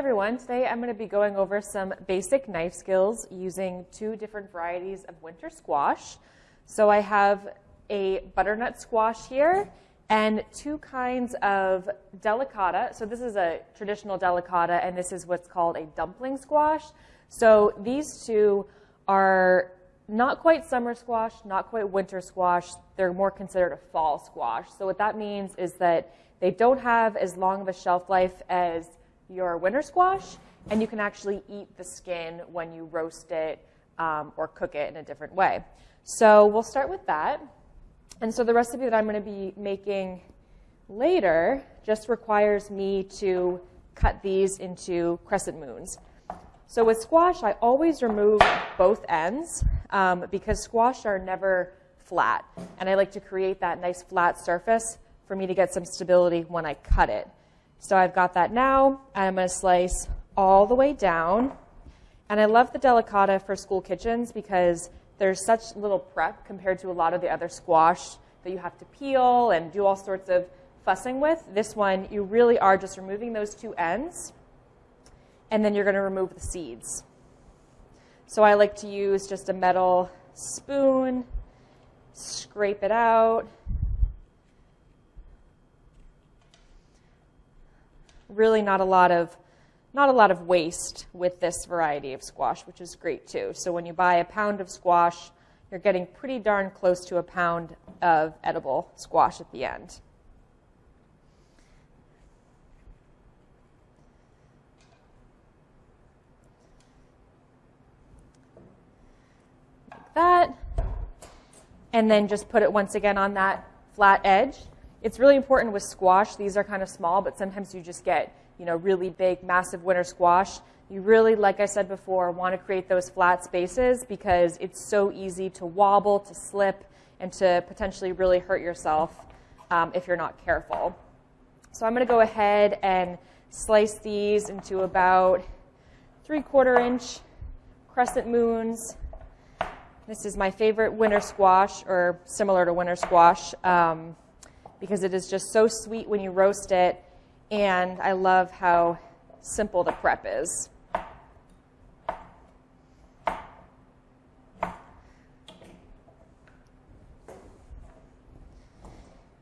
everyone. Today I'm going to be going over some basic knife skills using two different varieties of winter squash. So I have a butternut squash here and two kinds of delicata. So this is a traditional delicata and this is what's called a dumpling squash. So these two are not quite summer squash, not quite winter squash. They're more considered a fall squash. So what that means is that they don't have as long of a shelf life as your winter squash, and you can actually eat the skin when you roast it um, or cook it in a different way. So we'll start with that. And so the recipe that I'm going to be making later just requires me to cut these into crescent moons. So with squash, I always remove both ends um, because squash are never flat. And I like to create that nice flat surface for me to get some stability when I cut it. So I've got that now, I'm going to slice all the way down. And I love the delicata for school kitchens because there's such little prep compared to a lot of the other squash that you have to peel and do all sorts of fussing with. This one, you really are just removing those two ends, and then you're going to remove the seeds. So I like to use just a metal spoon, scrape it out, really not a lot of not a lot of waste with this variety of squash, which is great too. So when you buy a pound of squash, you're getting pretty darn close to a pound of edible squash at the end. Like that. And then just put it once again on that flat edge. It's really important with squash. These are kind of small, but sometimes you just get, you know, really big, massive winter squash. You really, like I said before, want to create those flat spaces because it's so easy to wobble, to slip, and to potentially really hurt yourself um, if you're not careful. So I'm going to go ahead and slice these into about three quarter inch crescent moons. This is my favorite winter squash, or similar to winter squash. Um, because it is just so sweet when you roast it, and I love how simple the prep is.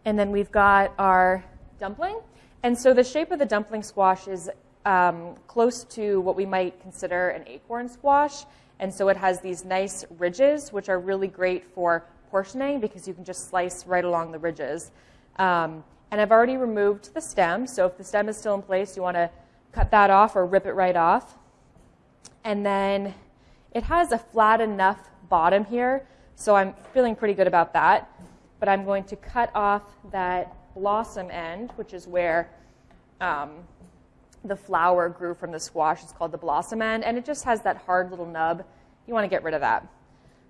And then we've got our dumpling. And so the shape of the dumpling squash is um, close to what we might consider an acorn squash. And so it has these nice ridges, which are really great for portioning because you can just slice right along the ridges. Um, and I've already removed the stem, so if the stem is still in place, you want to cut that off or rip it right off. And then it has a flat enough bottom here, so I'm feeling pretty good about that. But I'm going to cut off that blossom end, which is where um, the flower grew from the squash. It's called the blossom end, and it just has that hard little nub. You want to get rid of that.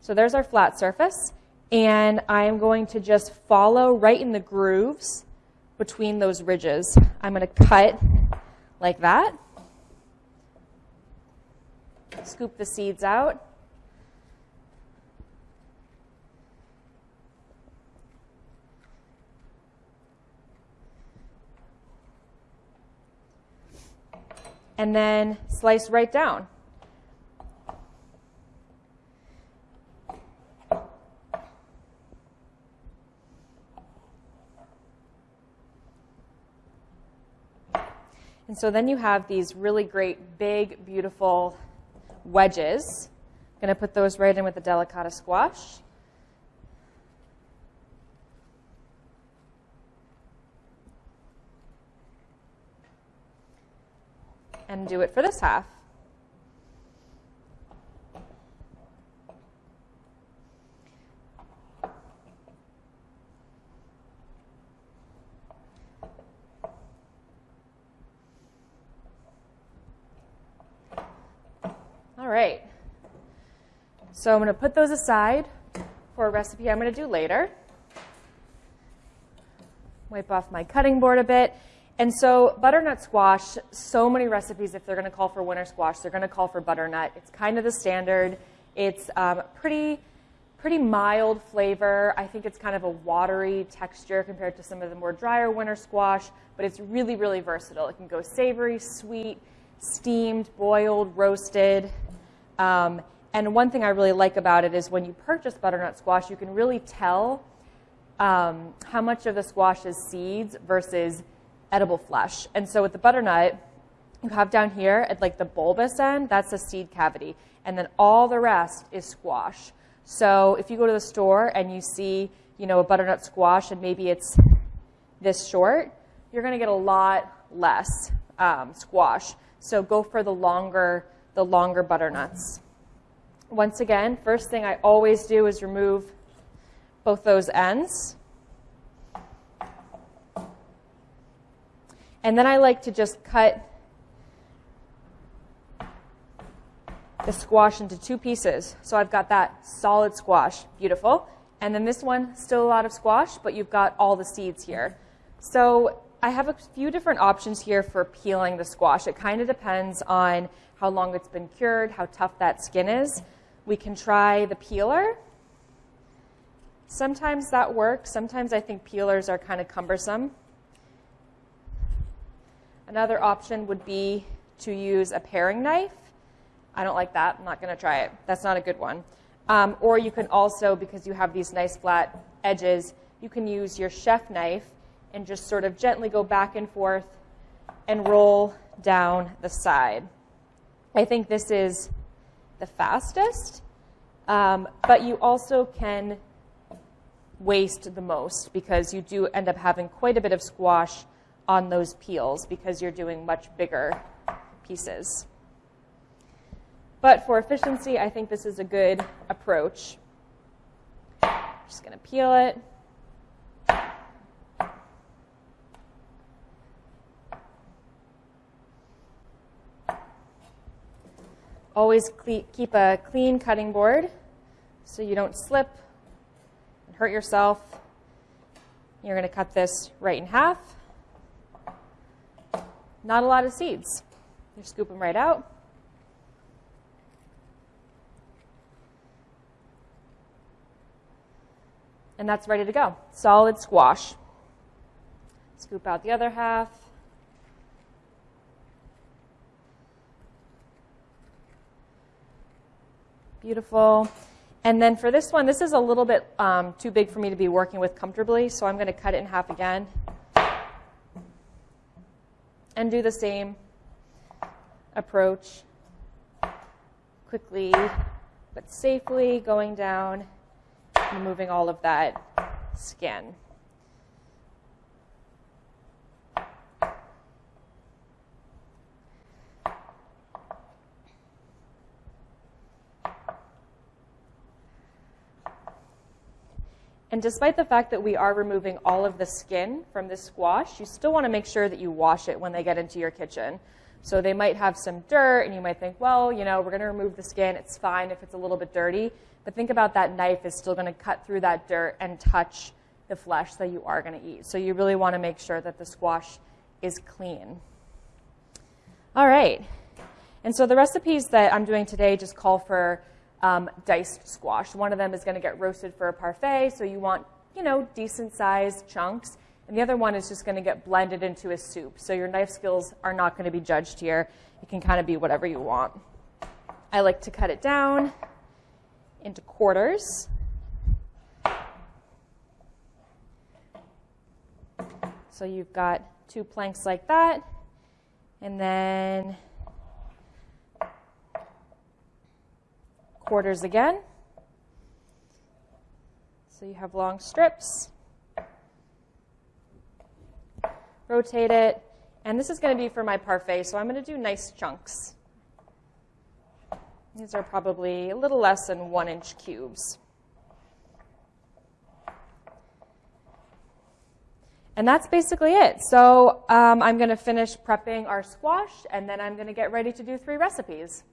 So there's our flat surface and I'm going to just follow right in the grooves between those ridges. I'm going to cut like that, scoop the seeds out. And then slice right down. So then you have these really great, big, beautiful wedges. I'm going to put those right in with the delicata squash. And do it for this half. All right. So I'm going to put those aside for a recipe I'm going to do later. Wipe off my cutting board a bit. And so butternut squash, so many recipes, if they're going to call for winter squash, they're going to call for butternut. It's kind of the standard. It's um, pretty, pretty mild flavor. I think it's kind of a watery texture compared to some of the more drier winter squash, but it's really, really versatile. It can go savory, sweet, steamed, boiled, roasted. Um, and one thing I really like about it is when you purchase butternut squash, you can really tell um, how much of the squash is seeds versus edible flesh. And so with the butternut, you have down here at like the bulbous end, that's the seed cavity. And then all the rest is squash. So if you go to the store and you see, you know, a butternut squash and maybe it's this short, you're going to get a lot less um, squash. So go for the longer, the longer butternuts. Once again, first thing I always do is remove both those ends. And then I like to just cut the squash into two pieces. So I've got that solid squash, beautiful. And then this one, still a lot of squash, but you've got all the seeds here. So I have a few different options here for peeling the squash. It kind of depends on how long it's been cured, how tough that skin is. We can try the peeler. Sometimes that works. Sometimes I think peelers are kind of cumbersome. Another option would be to use a paring knife. I don't like that. I'm not going to try it. That's not a good one. Um, or you can also, because you have these nice flat edges, you can use your chef knife and just sort of gently go back and forth and roll down the side. I think this is the fastest, um, but you also can waste the most because you do end up having quite a bit of squash on those peels because you're doing much bigger pieces. But for efficiency, I think this is a good approach. Just going to peel it. Always keep a clean cutting board so you don't slip and hurt yourself. You're going to cut this right in half. Not a lot of seeds. You scoop them right out. And that's ready to go. Solid squash. Scoop out the other half. Beautiful. And then for this one, this is a little bit um, too big for me to be working with comfortably, so I'm going to cut it in half again. And do the same approach. Quickly but safely going down removing all of that skin. And despite the fact that we are removing all of the skin from this squash, you still want to make sure that you wash it when they get into your kitchen. So they might have some dirt, and you might think, well, you know, we're going to remove the skin. It's fine if it's a little bit dirty. But think about that knife is still going to cut through that dirt and touch the flesh that you are going to eat. So you really want to make sure that the squash is clean. All right. And so the recipes that I'm doing today just call for um, diced squash. One of them is going to get roasted for a parfait, so you want, you know, decent sized chunks. And the other one is just going to get blended into a soup. So your knife skills are not going to be judged here. It can kind of be whatever you want. I like to cut it down into quarters. So you've got two planks like that, and then quarters again. So you have long strips. Rotate it, and this is going to be for my parfait, so I'm going to do nice chunks. These are probably a little less than one inch cubes. And that's basically it. So um, I'm going to finish prepping our squash, and then I'm going to get ready to do three recipes.